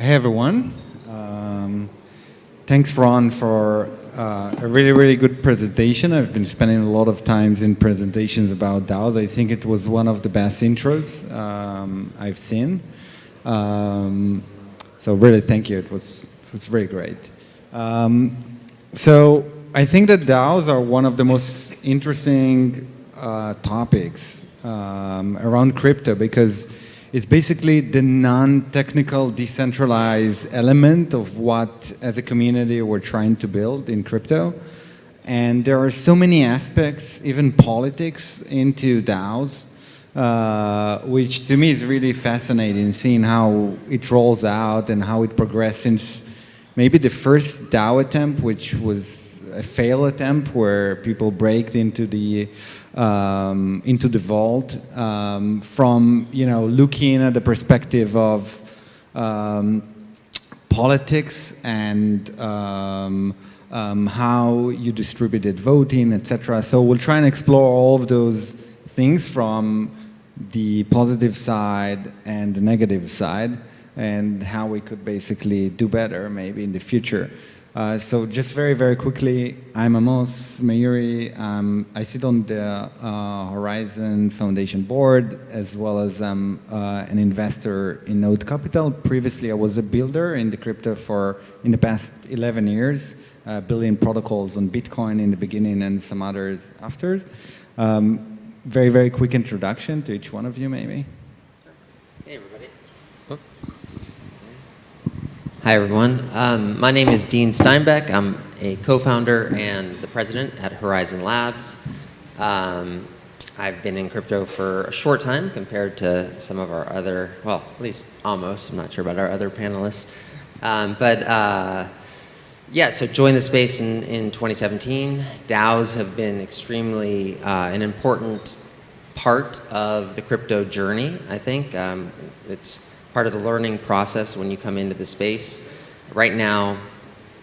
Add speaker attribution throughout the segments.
Speaker 1: hey everyone. Um, thanks Ron for uh, a really, really good presentation. I've been spending a lot of times in presentations about DAOs. I think it was one of the best intros um, I've seen. Um, so really thank you, it was, it was very great. Um, so I think that DAOs are one of the most interesting uh, topics um, around crypto because it's basically the non-technical decentralized element of what as a community we're trying to build in crypto. And there are so many aspects, even politics into DAOs, uh, which to me is really fascinating, seeing how it rolls out and how it progresses since maybe the first DAO attempt, which was a fail attempt where people break into the um, into the vault um, from you know looking at the perspective of um, politics and um, um, how you distributed voting, etc. So we'll try and explore all of those things from the positive side and the negative side and how we could basically do better maybe in the future. Uh, so just very, very quickly, I'm Amos Meiri. Um, I sit on the uh, Horizen Foundation board as well as um, uh, an investor in Node Capital. Previously, I was a builder in the crypto for in the past 11 years, uh, building protocols on Bitcoin in the beginning and some others after. Um, very, very quick introduction to each one of you, maybe.
Speaker 2: Hey, everybody. Hi, everyone. Um, my name is Dean Steinbeck. I'm a co-founder and the president at Horizen Labs. Um, I've been in crypto for a short time compared to some of our other, well, at least almost. I'm not sure about our other panelists. Um, but uh, yeah, so joined the space in, in 2017. DAOs have been extremely uh, an important part of the crypto journey, I think. Um, it's part of the learning process when you come into the space. Right now,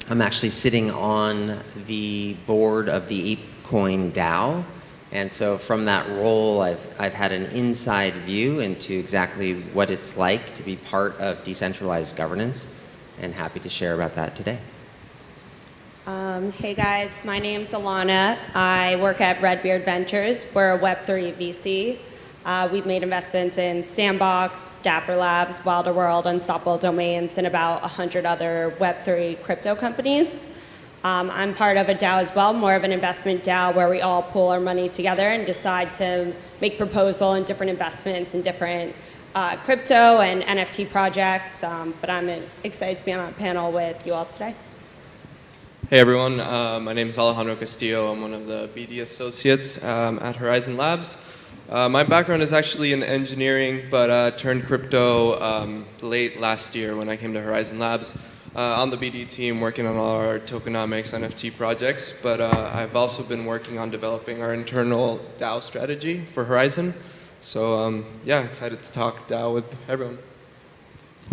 Speaker 2: I'm actually sitting on the board of the ApeCoin DAO. And so from that role, I've, I've had an inside view into exactly what it's like to be part of decentralized governance and happy to share about that today.
Speaker 3: Um, hey guys, my name's Alana. I work at Redbeard Ventures. We're a Web3 VC. Uh, we've made investments in Sandbox, Dapper Labs, Wilder World, Unstoppable Domains, and about 100 other Web3 crypto companies. Um, I'm part of a DAO as well, more of an investment DAO where we all pool our money together and decide to make proposal in different investments in different uh, crypto and NFT projects. Um, but I'm excited to be on a panel with you all today.
Speaker 4: Hey everyone, uh, my name is Alejandro Castillo. I'm one of the BD associates um, at Horizen Labs. Uh, my background is actually in engineering, but uh, turned crypto um, late last year when I came to Horizen Labs. Uh, on the BD team working on all our tokenomics NFT projects, but uh, I've also been working on developing our internal DAO strategy for Horizen. So um, yeah, excited to talk DAO with everyone.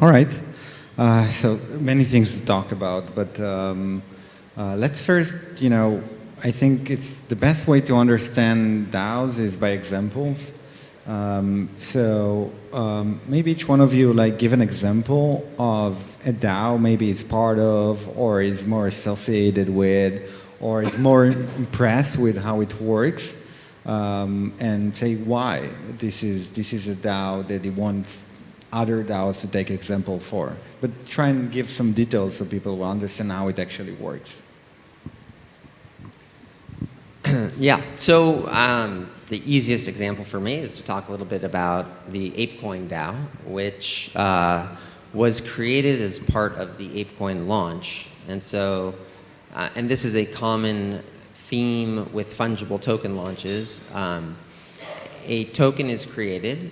Speaker 1: All right. Uh, so many things to talk about, but um, uh, let's first, you know, I think it's the best way to understand DAOs is by examples. Um, so um, maybe each one of you like give an example of a DAO maybe is part of or is more associated with or is more impressed with how it works um, and say why this is this is a DAO that it wants other DAOs to take example for. But try and give some details so people will understand how it actually works.
Speaker 2: Yeah, so um, the easiest example for me is to talk a little bit about the ApeCoin DAO, which uh, was created as part of the ApeCoin launch. And so, uh, and this is a common theme with fungible token launches. Um, a token is created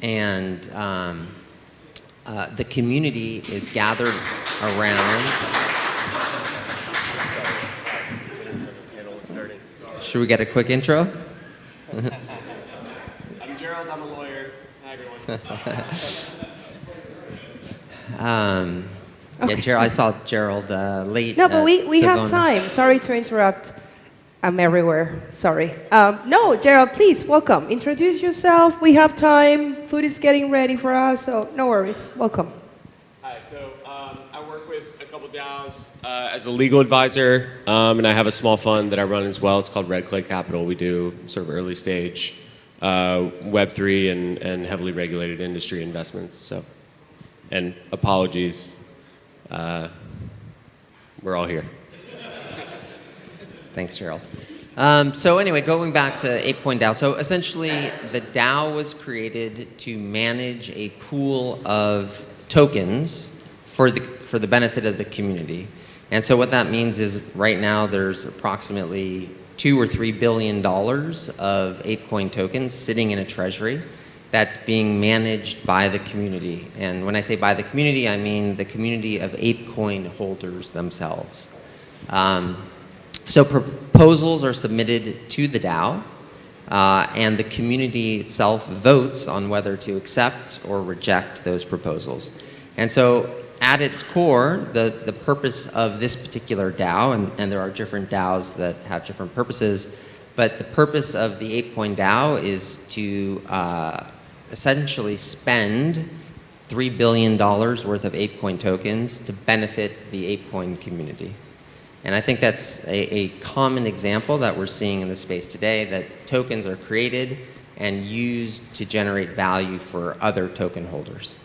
Speaker 2: and um, uh, the community is gathered around Should we get a quick intro?
Speaker 4: I'm Gerald, I'm a lawyer. Hi, everyone.
Speaker 2: um, okay. Yeah, Gerald, I saw Gerald uh, late.
Speaker 5: No, but we, we so have time. Sorry to interrupt. I'm everywhere. Sorry. Um, no, Gerald, please, welcome. Introduce yourself. We have time. Food is getting ready for us, so no worries. Welcome.
Speaker 4: Hi,
Speaker 6: DAOs uh, as a legal advisor, um, and I have a small fund that I run as well. It's called Red Clay Capital. We do sort of early stage uh, Web3 and, and heavily regulated industry investments. So, and apologies, uh, we're all here.
Speaker 2: Thanks, Gerald. Um, so anyway, going back to ApeCoin DAO. So essentially, the DAO was created to manage a pool of tokens for the, for the benefit of the community. And so what that means is right now there's approximately two or three billion dollars of ApeCoin tokens sitting in a treasury that's being managed by the community. And when I say by the community, I mean the community of ApeCoin holders themselves. Um, so proposals are submitted to the DAO, uh, and the community itself votes on whether to accept or reject those proposals. And so at its core, the, the purpose of this particular DAO, and, and there are different DAOs that have different purposes, but the purpose of the ApeCoin DAO is to uh, essentially spend $3 billion worth of ApeCoin tokens to benefit the ApeCoin community. And I think that's a, a, common example that we're seeing in the space today, that tokens are created and used to generate value for other token holders.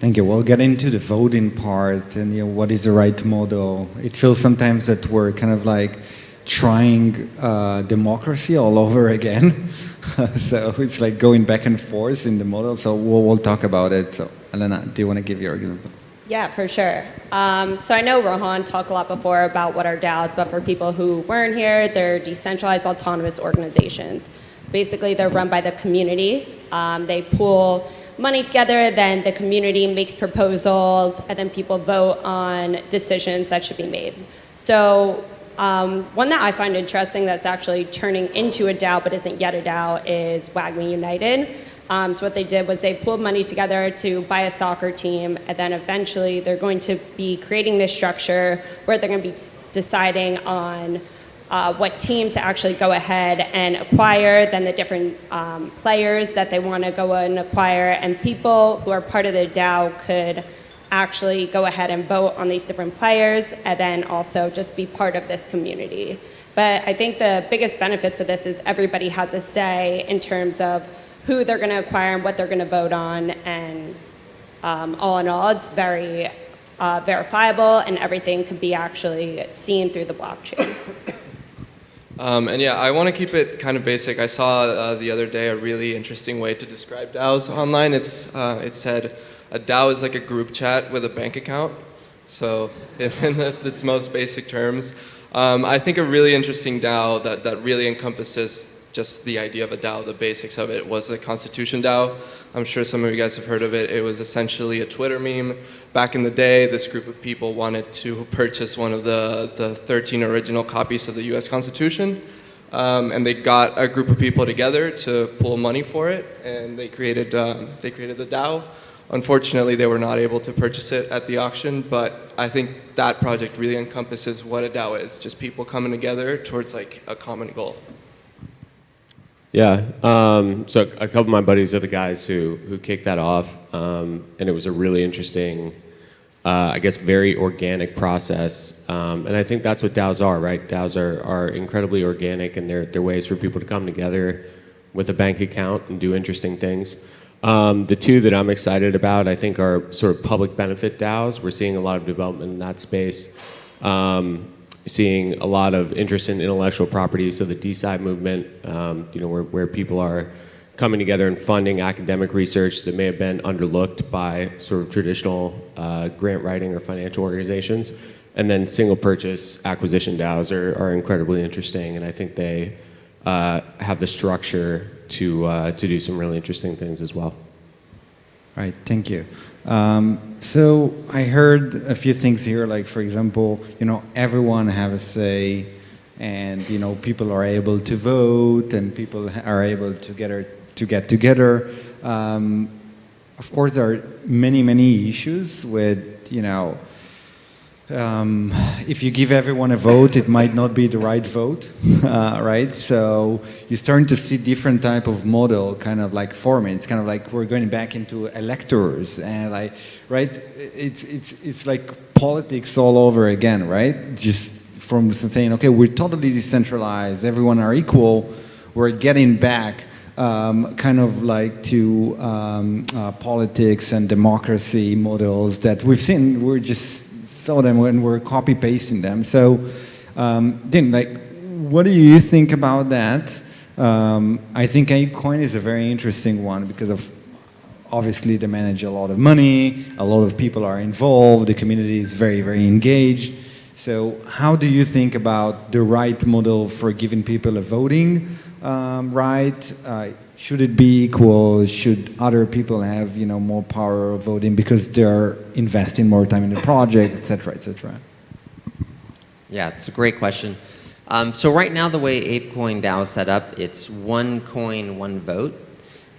Speaker 1: Thank you. We'll get into the voting part and you know, what is the right model. It feels sometimes that we're kind of like trying uh, democracy all over again. so it's like going back and forth in the model. So we'll, we'll talk about it. So Elena, do you want to give your example?
Speaker 3: Yeah, for sure. Um, so I know Rohan talked a lot before about what are DAOs, but for people who weren't here, they're decentralized autonomous organizations. Basically, they're run by the community. Um, they pool money together, then the community makes proposals, and then people vote on decisions that should be made. So um, one that I find interesting that's actually turning into a DAO but isn't yet a DAO is WAGMI United. Um, so what they did was they pulled money together to buy a soccer team, and then eventually they're going to be creating this structure where they're going to be deciding on uh, what team to actually go ahead and acquire, then the different um, players that they want to go and acquire, and people who are part of the DAO could actually go ahead and vote on these different players, and then also just be part of this community. But I think the biggest benefits of this is everybody has a say in terms of who they're going to acquire and what they're going to vote on. And um, all in all, it's very uh, verifiable and everything can be actually seen through the blockchain.
Speaker 4: Um, and yeah, I want to keep it kind of basic. I saw uh, the other day a really interesting way to describe DAOs online. It's, uh, it said a DAO is like a group chat with a bank account. So in, its most basic terms, um, I think a really interesting DAO that, that really encompasses just the idea of a DAO, the basics of it, was the Constitution DAO. I'm sure some of you guys have heard of it. It was essentially a Twitter meme. Back in the day, this group of people wanted to purchase one of the, the 13 original copies of the US Constitution. Um, and they got a group of people together to pool money for it, and they created, um, they created the DAO. Unfortunately, they were not able to purchase it at the auction, but I think that project really encompasses what a DAO is, just people coming together towards like a common goal.
Speaker 6: Yeah, um, so a couple of my buddies are the guys who, who kicked that off, um, and it was a really interesting, uh, I guess, very organic process. Um, and I think that's what DAOs are, right? DAOs are, are incredibly organic, and they're, they're ways for people to come together with a bank account and do interesting things. Um, the two that I'm excited about, I think, are sort of public benefit DAOs. We're seeing a lot of development in that space. Um, seeing a lot of interest in intellectual property, so the DeSci movement, um, you know, where, where people are coming together and funding academic research that may have been underlooked by sort of traditional uh, grant writing or financial organizations. And then single purchase acquisition DAOs are, are incredibly interesting, and I think they uh, have the structure to, uh, to do some really interesting things as well.
Speaker 1: All right, thank you. Um, so I heard a few things here, like for example, you know, everyone have a say, and you know, people are able to vote, and people are able to get to get together. Um, of course, there are many, many issues with you know um, if you give everyone a vote, it might not be the right vote, uh, right? So you're starting to see different type of model kind of like forming. It's kind of like we're going back into electors and like, right? It's, it's, it's like politics all over again, right? Just from saying, okay, we're totally decentralized, everyone are equal, we're getting back um, kind of like to um, uh, politics and democracy models that we've seen, we're just saw them when we're copy pasting them. So, um, Dean, like, what do you think about that? Um, I think ApeCoin is a very interesting one because of obviously they manage a lot of money, a lot of people are involved, the community is very, very engaged. So how do you think about the right model for giving people a voting um, right? Uh, should it be equal? Should other people have you know more power of voting because they're investing more time in the project, etc., etc.?
Speaker 2: Yeah, it's a great question. Um, so right now, the way ApeCoin DAO is set up, it's one coin, one vote.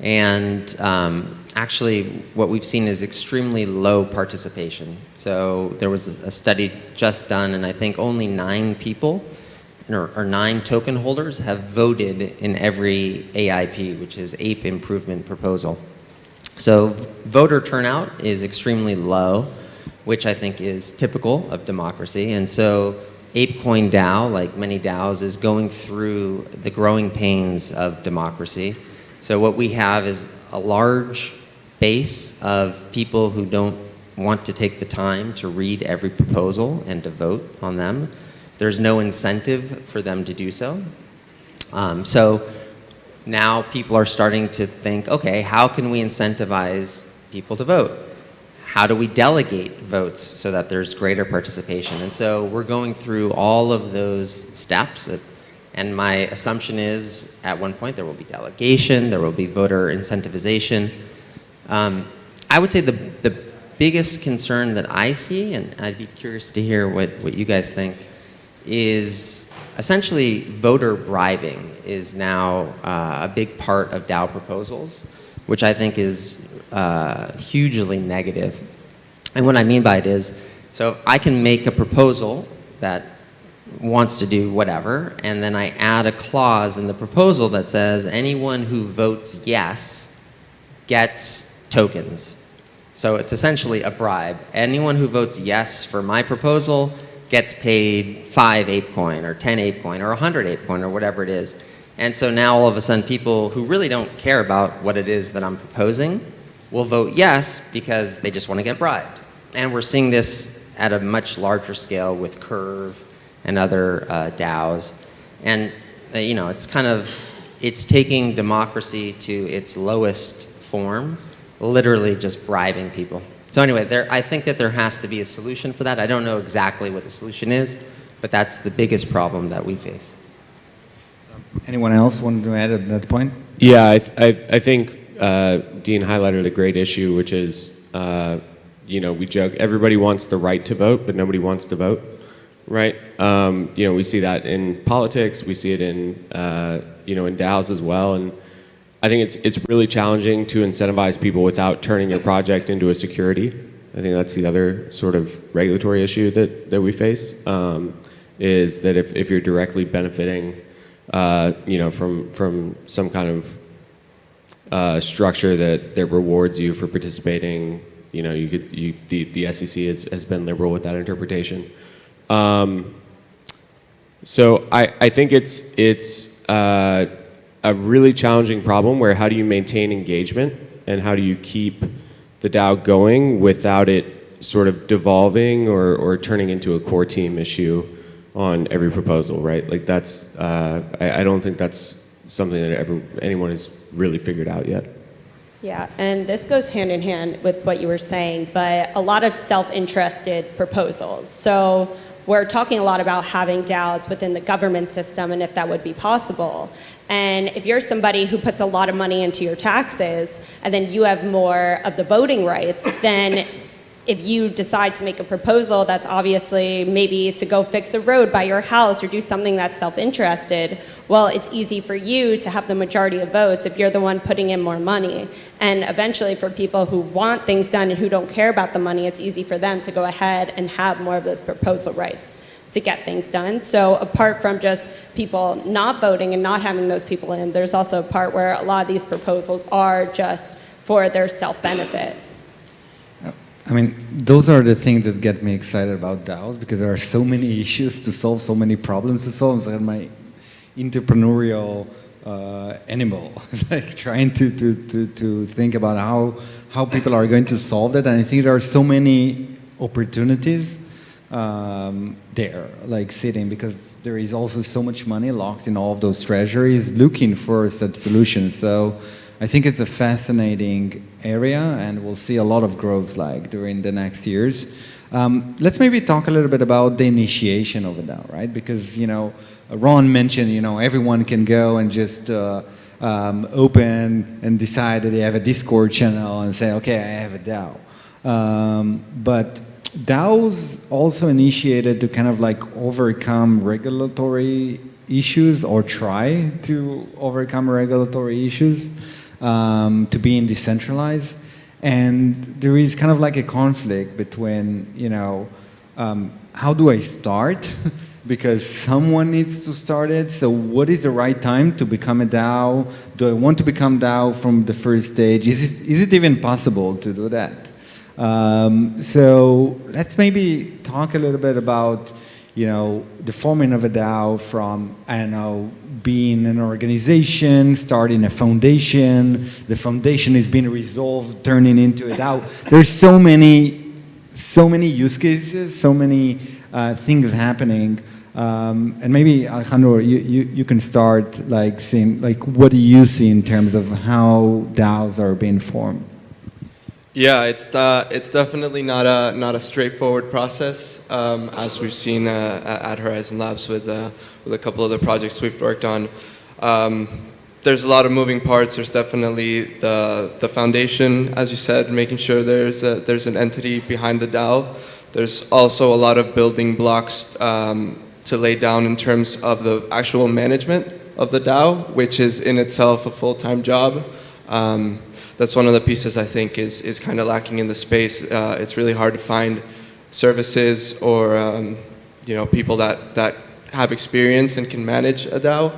Speaker 2: And um, actually, what we've seen is extremely low participation. So there was a study just done, and I think only nine people or, or nine token holders have voted in every AIP, which is Ape Improvement Proposal. So voter turnout is extremely low, which I think is typical of democracy. And so ApeCoin DAO, like many DAOs, is going through the growing pains of democracy. So what we have is a large base of people who don't want to take the time to read every proposal and to vote on them. There's no incentive for them to do so. Um, so now people are starting to think, okay, how can we incentivize people to vote? How do we delegate votes so that there's greater participation? And so we're going through all of those steps. And my assumption is at one point there will be delegation, there will be voter incentivization. Um, I would say the, the biggest concern that I see, and I'd be curious to hear what, what you guys think, is essentially voter bribing is now uh, a big part of DAO proposals, which I think is uh, hugely negative. And what I mean by it is, so I can make a proposal that wants to do whatever, and then I add a clause in the proposal that says anyone who votes yes gets tokens. So it's essentially a bribe. Anyone who votes yes for my proposal gets paid five ApeCoin or 10 ApeCoin or 100 ApeCoin or whatever it is. And so now all of a sudden people who really don't care about what it is that I'm proposing will vote yes because they just want to get bribed. And we're seeing this at a much larger scale with Curve and other uh, DAOs. And uh, you know, it's kind of, it's taking democracy to its lowest form, literally just bribing people. So anyway, there, I think that there has to be a solution for that. I don't know exactly what the solution is, but that's the biggest problem that we face.
Speaker 1: Anyone else want to add at that point?
Speaker 6: Yeah, I, I, I think uh, Dean highlighted a great issue, which is, uh, you know, we joke, everybody wants the right to vote, but nobody wants to vote, right? Um, you know, we see that in politics, we see it in, uh, you know, in DAOs as well, and I think it's, it's really challenging to incentivize people without turning your project into a security. I think that's the other sort of regulatory issue that, that we face, um, is that if, if you're directly benefiting, uh, you know, from, from some kind of uh, structure that, that rewards you for participating, you know, you could, you, the, the SEC has, has been liberal with that interpretation. Um, so I, I think it's, it's, uh, a really challenging problem where how do you maintain engagement and how do you keep the DAO going without it sort of devolving or, or turning into a core team issue on every proposal, right? Like that's, uh, I, I don't think that's something that ever, anyone has really figured out yet.
Speaker 3: Yeah, and this goes hand in hand with what you were saying, but a lot of self-interested proposals. So we're talking a lot about having DAOs within the government system and if that would be possible. And if you're somebody who puts a lot of money into your taxes and then you have more of the voting rights, then if you decide to make a proposal that's obviously maybe to go fix a road by your house or do something that's self-interested, well, it's easy for you to have the majority of votes if you're the one putting in more money. And eventually for people who want things done and who don't care about the money, it's easy for them to go ahead and have more of those proposal rights to get things done. So apart from just people not voting and not having those people in, there's also a part where a lot of these proposals are just for their self-benefit.
Speaker 1: I mean, those are the things that get me excited about DAOs because there are so many issues to solve, so many problems to solve. Like my entrepreneurial uh, animal. Like trying to, to, to, to think about how, how people are going to solve that. And I think there are so many opportunities um, there, like sitting, because there is also so much money locked in all of those treasuries looking for such solutions. So I think it's a fascinating area and we'll see a lot of growth like during the next years. Um, let's maybe talk a little bit about the initiation of a DAO, right? Because, you know, Ron mentioned, you know, everyone can go and just uh, um, open and decide that they have a Discord channel and say, okay, I have a DAO. Um, but DAOs also initiated to kind of like overcome regulatory issues or try to overcome regulatory issues um, to being decentralized. And there is kind of like a conflict between, you know, um, how do I start? because someone needs to start it. So what is the right time to become a DAO? Do I want to become DAO from the first stage? Is it, is it even possible to do that? Um, so let's maybe talk a little bit about, you know, the forming of a DAO from, I don't know, being an organization, starting a foundation, the foundation is being resolved, turning into a DAO. There's so many, so many use cases, so many uh, things happening. Um, and maybe Alejandro, you, you, you, can start like seeing, like what do you see in terms of how DAOs are being formed?
Speaker 4: Yeah, it's uh, it's definitely not a not a straightforward process, um, as we've seen uh, at Horizen Labs with uh, with a couple of the projects we've worked on. Um, there's a lot of moving parts. There's definitely the the foundation, as you said, making sure there's a, there's an entity behind the DAO. There's also a lot of building blocks um, to lay down in terms of the actual management of the DAO, which is in itself a full-time job. Um, that's one of the pieces I think is, is kind of lacking in the space. Uh, it's really hard to find services or um, you know people that, that have experience and can manage a DAO.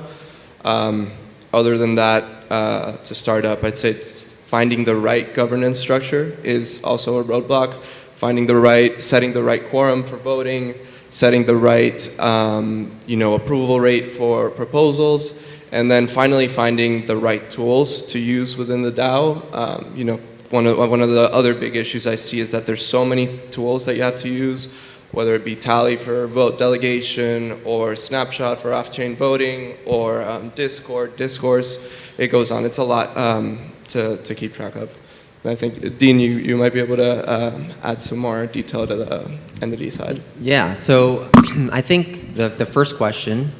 Speaker 4: Um, other than that, uh, to start up, I'd say finding the right governance structure is also a roadblock. Finding the right, setting the right quorum for voting, setting the right um, you know, approval rate for proposals, and then finally finding the right tools to use within the DAO. Um, you know, one of, one of the other big issues I see is that there's so many tools that you have to use, whether it be Tally for vote delegation, or Snapshot for off-chain voting, or um, Discord, Discourse. It goes on. It's a lot um, to, to keep track of. And I think, Dean, you, you might be able to uh, add some more detail to the entity side.
Speaker 2: Yeah, so I think the, the first question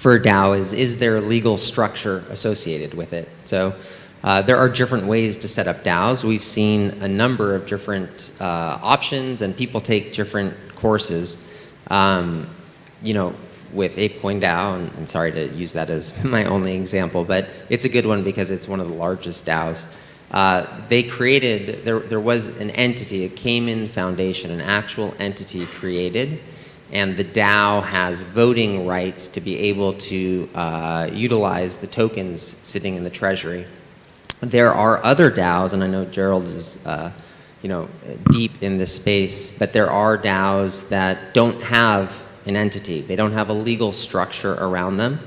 Speaker 2: for DAO is, is there a legal structure associated with it? So uh, there are different ways to set up DAOs. We've seen a number of different uh, options and people take different courses. Um, you know, with ApeCoin DAO, and, and, sorry to use that as my only example, but it's a good one because it's one of the largest DAOs. Uh, they created, there, there was an entity, a Cayman Foundation, an actual entity created and the DAO has voting rights to be able to uh, utilize the tokens sitting in the treasury. There are other DAOs, and I know Gerald is uh, you know, deep in this space, but there are DAOs that don't have an entity. They don't have a legal structure around them.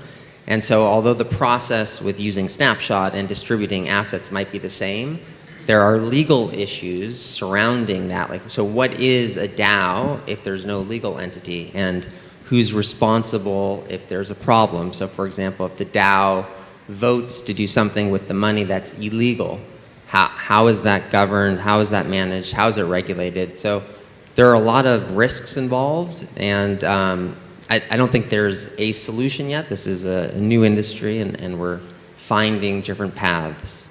Speaker 2: And so although the process with using Snapshot and distributing assets might be the same, there are legal issues surrounding that. Like, so what is a DAO if there's no legal entity? And who's responsible if there's a problem? So for example, if the DAO votes to do something with the money that's illegal, how, how is that governed? How is that managed? How is it regulated? So there are a lot of risks involved and um, I, I, don't think there's a solution yet. This is a, new industry and, and we're finding different paths.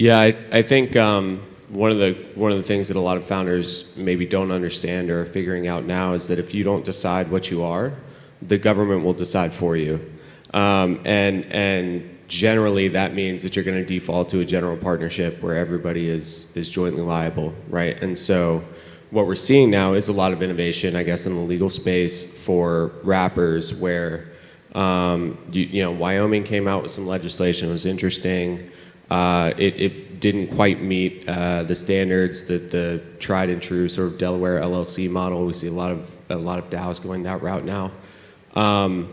Speaker 6: Yeah, I, I think um, one of the one of the things that a lot of founders maybe don't understand or are figuring out now is that if you don't decide what you are, the government will decide for you, um, and and generally that means that you're going to default to a general partnership where everybody is is jointly liable, right? And so what we're seeing now is a lot of innovation, I guess, in the legal space for wrappers where, um, you, you know, Wyoming came out with some legislation. It was interesting. Uh, it, it didn't quite meet uh, the standards that the tried and true sort of Delaware LLC model. We see a lot of a lot of DAOs going that route now. Um,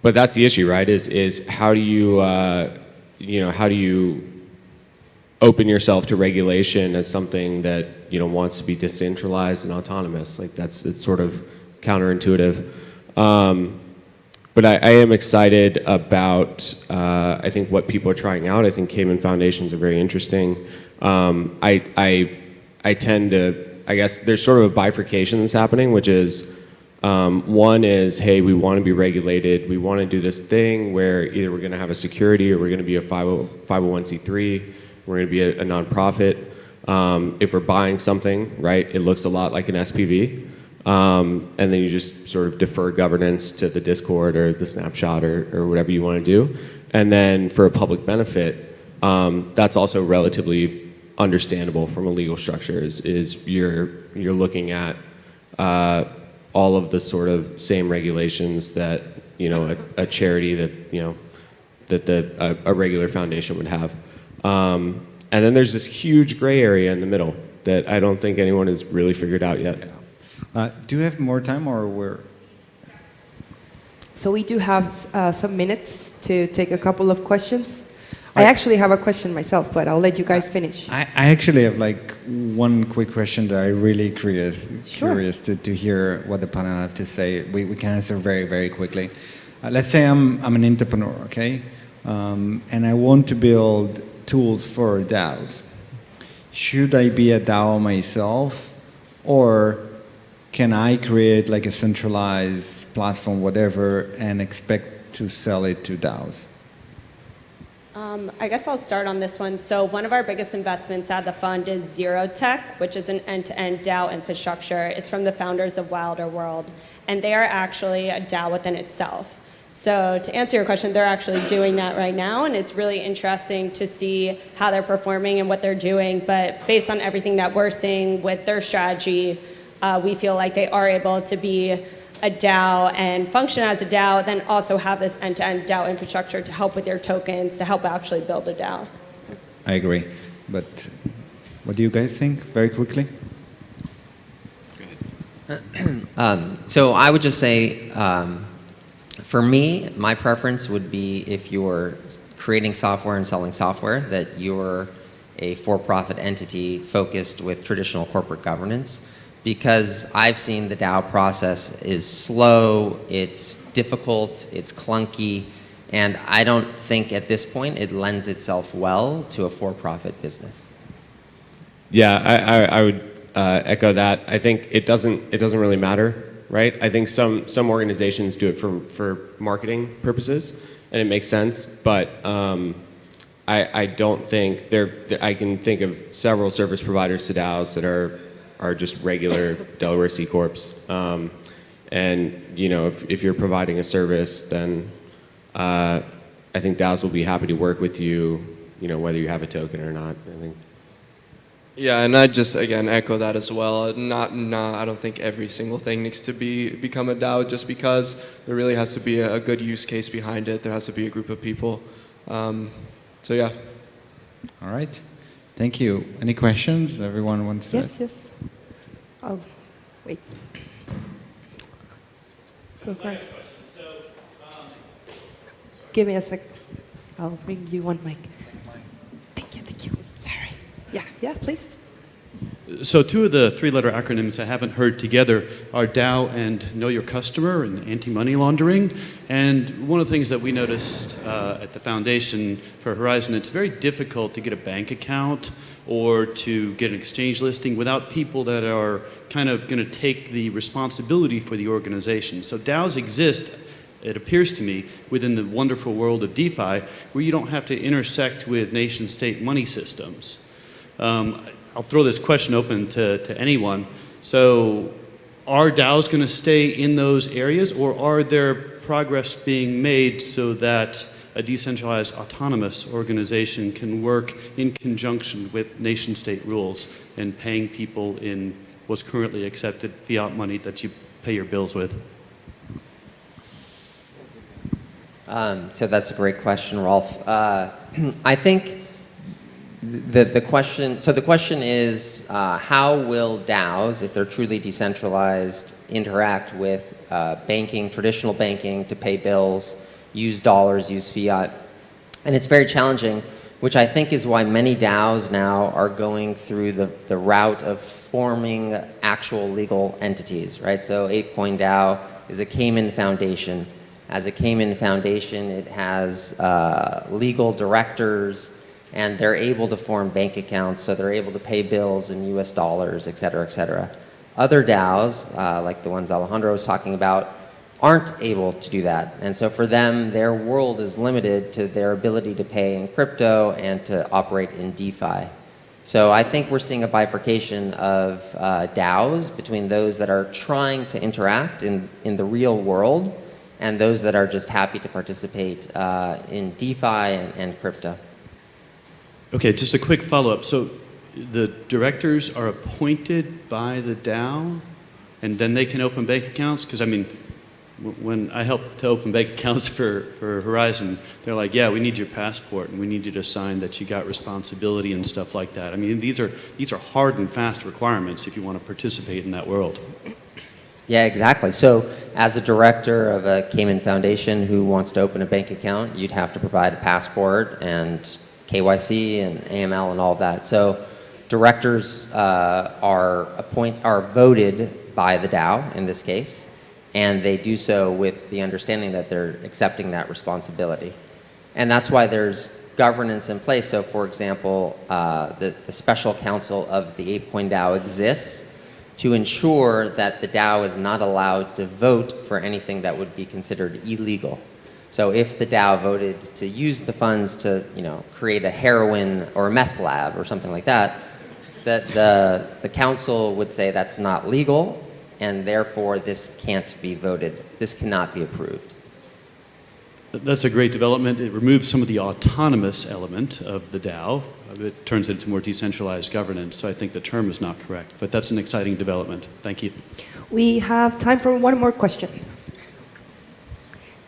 Speaker 6: but that's the issue, right? Is is how do you uh, you know how do you open yourself to regulation as something that you know wants to be decentralized and autonomous. Like that's it's sort of counterintuitive. Um, but I, I am excited about uh, I think what people are trying out. I think Cayman Foundations are very interesting. Um, I I I tend to I guess there's sort of a bifurcation that's happening, which is um, one is, hey, we want to be regulated. We want to do this thing where either we're going to have a security or we're going to be a 501c3. We're going to be a, a nonprofit. Um, if we're buying something, right, it looks a lot like an SPV. Um, and then you just sort of defer governance to the Discord or the snapshot or, or whatever you want to do. And then for a public benefit, um, that's also relatively understandable from a legal structure. Is, is you're you're looking at uh, all of the sort of same regulations that you know a, a charity that you know that the a, a regular foundation would have. Um, and then there's this huge gray area in the middle that I don't think anyone has really figured out yet.
Speaker 1: Uh, do you have more time or we're...
Speaker 5: So we do have uh, some minutes to take a couple of questions. I
Speaker 1: I-
Speaker 5: actually have a question myself, but I'll let you guys finish.
Speaker 1: I, I actually have like one quick question that I'm really curious
Speaker 5: Sure.
Speaker 1: curious to, to hear what the panel have to say. We, we can answer very, very quickly. Uh, let's say I'm, I'm an entrepreneur, okay? Um, and I want to build tools for DAOs. Should I be a DAO myself or can I create like a centralized platform, whatever, and expect to sell it to DAOs?
Speaker 3: Um, I guess I'll start on this one. So one of our biggest investments at the fund is Zero Tech, which is an end-to-end DAO infrastructure. It's from the founders of Wilder World, and they are actually a DAO within itself. So to answer your question, they're actually doing that right now, and it's really interesting to see how they're performing and what they're doing. But based on everything that we're seeing with their strategy, uh, we feel like they are able to be a DAO and function as a DAO, then also have this end-to-end DAO infrastructure to help with their tokens, to help actually build a DAO.
Speaker 1: I agree. But what do you guys think, very quickly?
Speaker 2: Um, so I would just say, um, for me, my preference would be if you're creating software and selling software, that you're a for-profit entity focused with traditional corporate governance. Because I've seen the DAO process is slow, it's difficult, it's clunky, and I don't think at this point it lends itself well to a for-profit business.
Speaker 6: Yeah, I, I, I would uh, echo that. I think it doesn't it doesn't really matter, right? I think some some organizations do it for for marketing purposes, and it makes sense. But um, I I don't think there. I can think of several service providers to DAOs that are are just regular Delaware C corps. Um, and you know, if if you're providing a service, then uh, I think DAOs will be happy to work with you. You know, whether you have a token or not. I think.
Speaker 4: Yeah, and I just again echo that as well. Not, not. I don't think every single thing needs to be become a DAO just because there really has to be a, a good use case behind it. There has to be a group of people. Um, so yeah.
Speaker 1: All right. Thank you. Any questions? Everyone wants to
Speaker 5: Yes, yes. Oh, wait. Go for it. Give me a sec. I'll bring you one mic. Thank you, thank you. Sorry. Yeah, yeah, please.
Speaker 7: So two of the three-letter acronyms I haven't heard together are DAO and Know Your Customer and anti-money laundering. And one of the things that we noticed uh, at the foundation for Horizen, it's very difficult to get a bank account or to get an exchange listing without people that are kind of going to take the responsibility for the organization. So DAOs exist it appears to me, within the wonderful world of DeFi, where you don't have to intersect with nation state money systems. Um, I'll throw this question open to, to anyone. So, are DAOs going to stay in those areas, or are there progress being made so that a decentralized autonomous organization can work in conjunction with nation state rules and paying people in what's currently accepted fiat money that you pay your bills with?
Speaker 2: Um, so that's a great question, Rolf. Uh, I think the, the question, so the question is, uh, how will DAOs, if they're truly decentralized, interact with uh, banking, traditional banking, to pay bills, use dollars, use fiat? And it's very challenging, which I think is why many DAOs now are going through the, the route of forming actual legal entities, right? So ApeCoin DAO is a Cayman Foundation. As a Cayman Foundation, it has uh, legal directors, and they're able to form bank accounts, so they're able to pay bills in US dollars, et cetera, et cetera. Other DAOs, uh, like the ones Alejandro was talking about, aren't able to do that. And so for them, their world is limited to their ability to pay in crypto and to operate in DeFi. So I think we're seeing a bifurcation of uh, DAOs between those that are trying to interact in, in the real world and those that are just happy to participate uh, in DeFi and, and crypto.
Speaker 7: Okay, just a quick follow-up. So the directors are appointed by the DAO, and then they can open bank accounts? Because I mean, when I helped to open bank accounts for, for Horizen, they're like, yeah, we need your passport, and we need you to sign that you got responsibility and stuff like that. I mean, these are, these are hard and fast requirements if you want to participate in that world.
Speaker 2: Yeah, exactly. So as a director of a Cayman Foundation who wants to open a bank account, you'd have to provide a passport and KYC and AML and all of that. So directors uh, are appoint are voted by the DAO in this case, and they do so with the understanding that they're accepting that responsibility. And that's why there's governance in place. So for example, uh, the, the special council of the ApeCoin DAO exists to ensure that the DAO is not allowed to vote for anything that would be considered illegal. So if the DAO voted to use the funds to, you know, create a heroin or a meth lab or something like that, that the, the council would say that's not legal and therefore this can't be voted. This cannot be approved.
Speaker 7: That's a great development. It removes some of the autonomous element of the DAO. It turns it into more decentralized governance. So I think the term is not correct, but that's an exciting development. Thank you.
Speaker 5: We have time for one more question.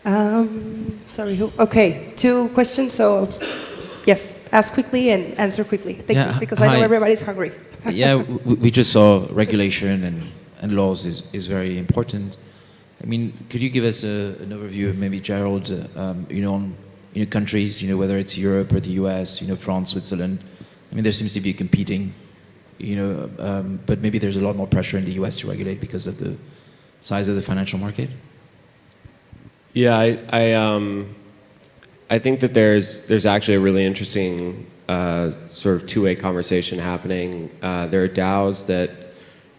Speaker 5: Um, sorry, who? Okay, two questions. So, yes, ask quickly and answer quickly. Thank
Speaker 8: Yeah,
Speaker 5: you, because I know everybody's hungry.
Speaker 8: yeah, we, we just saw regulation and, and laws is, is very important. I mean, could you give us a, an overview of maybe Gerald, uh, um, you know, on you know, countries, you know, whether it's Europe or the US, you know, France, Switzerland. I mean, there seems to be competing, you know, um, but maybe there's a lot more pressure in the US to regulate because of the size of the financial market.
Speaker 6: Yeah, I, I, um, I think that there's, there's actually a really interesting uh, sort of two-way conversation happening. Uh, there are DAOs that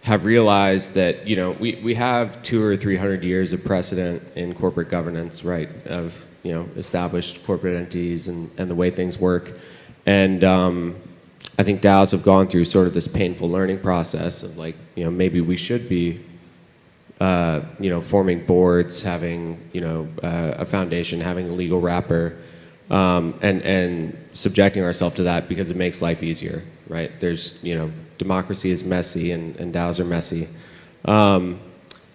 Speaker 6: have realized that, you know, we, we have two or three hundred years of precedent in corporate governance, right, of, you know, established corporate entities and, and the way things work. And um, I think DAOs have gone through sort of this painful learning process of like, you know, maybe we should be uh, you know, forming boards, having, you know, uh, a foundation, having a legal wrapper, um, and, and subjecting ourselves to that because it makes life easier, right? There's, you know, democracy is messy and, and DAOs are messy. Um,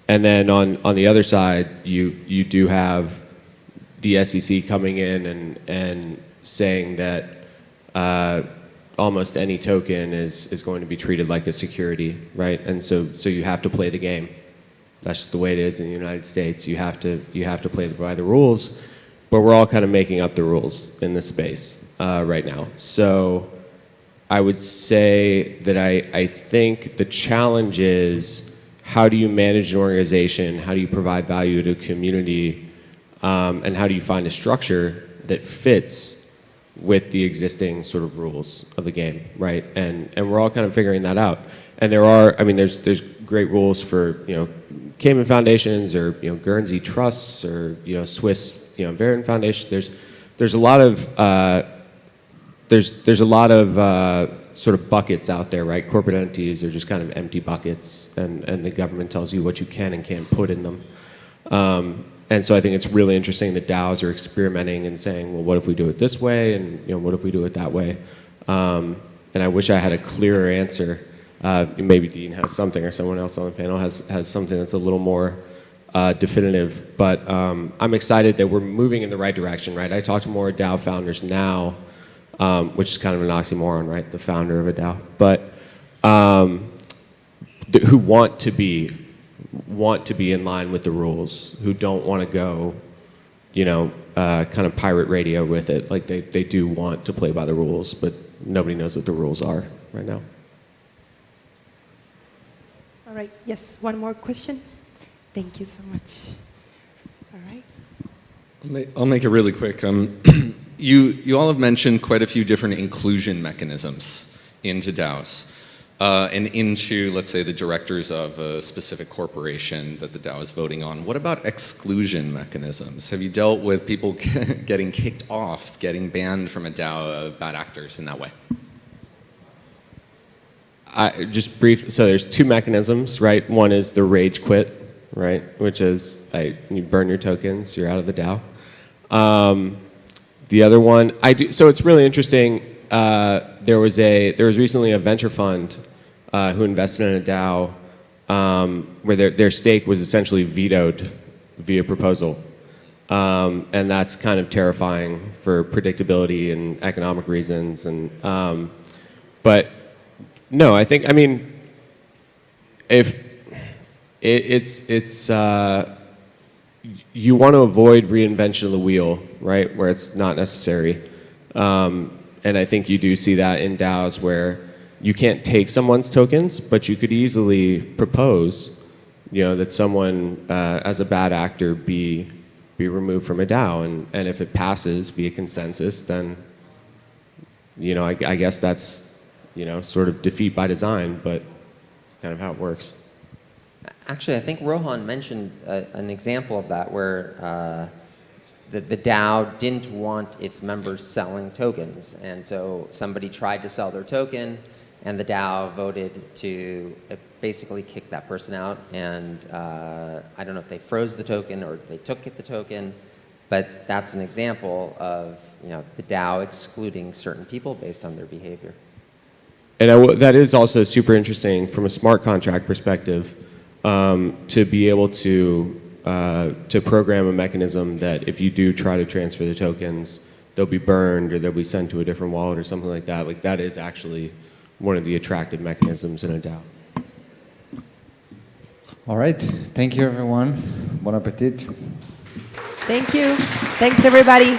Speaker 6: and then on, on the other side, you, you do have the SEC coming in and, and saying that uh, almost any token is, is going to be treated like a security, right? And so, so you have to play the game. That's just the way it is in the United States. You have to you have to play by the rules, but we're all kind of making up the rules in this space uh, right now. So I would say that I I think the challenge is how do you manage an organization? How do you provide value to a community? Um, and how do you find a structure that fits with the existing sort of rules of the game, right? And and we're all kind of figuring that out. And there are, I mean, there's there's great rules for you know Cayman foundations or you know Guernsey trusts or you know Swiss you know Verein Foundation. There's there's a lot of uh, there's there's a lot of uh, sort of buckets out there, right? Corporate entities are just kind of empty buckets, and, and the government tells you what you can and can't put in them. Um, and so I think it's really interesting that DAOs are experimenting and saying, well, what if we do it this way, and you know, what if we do it that way? Um, and I wish I had a clearer answer. Uh, maybe Dean has something, or someone else on the panel has has something that's a little more uh, definitive. But um, I'm excited that we're moving in the right direction, right? I talk to more DAO founders now, um, which is kind of an oxymoron, right? The founder of a DAO, but um, who want to be want to be in line with the rules, who don't want to go, you know, uh, kind of pirate radio with it. Like they, they do want to play by the rules, but nobody knows what the rules are right now.
Speaker 5: All right. Yes. One more question. Thank you so much. All right.
Speaker 9: I'll make, I'll make it really quick. Um, you, you all have mentioned quite a few different inclusion mechanisms into DAOs uh, and into, let's say, the directors of a specific corporation that the DAO is voting on. What about exclusion mechanisms? Have you dealt with people getting kicked off, getting banned from a DAO of bad actors in that way?
Speaker 6: I, just brief. So there's two mechanisms, right? One is the rage quit, right? Which is I, you burn your tokens, you're out of the DAO. Um, the other one, I do. So it's really interesting. Uh, there was a there was recently a venture fund uh, who invested in a DAO um, where their their stake was essentially vetoed via proposal. Um, and that's kind of terrifying for predictability and economic reasons. And um, but no, I think I mean if it, it's it's uh, you want to avoid reinvention of the wheel, right? Where it's not necessary, um, and I think you do see that in DAOs where you can't take someone's tokens, but you could easily propose, you know, that someone uh, as a bad actor be be removed from a DAO, and and if it passes via consensus, then you know, I, I guess that's you know, sort of defeat by design, but kind of how it works.
Speaker 2: Actually, I think Rohan mentioned uh, an example of that where uh, the, the DAO didn't want its members selling tokens. And so somebody tried to sell their token, and the DAO voted to uh, basically kick that person out. And uh, I don't know if they froze the token or they took the token, but that's an example of you know, the DAO excluding certain people based on their behavior.
Speaker 6: And I w- that is also super interesting from a smart contract perspective um, to be able to uh, to program a mechanism that if you do try to transfer the tokens, they'll be burned or they'll be sent to a different wallet or something like that. Like that is actually one of the attractive mechanisms in a DAO.
Speaker 1: All right. Thank you, everyone. Bon appetit.
Speaker 5: Thank you. Thanks, everybody.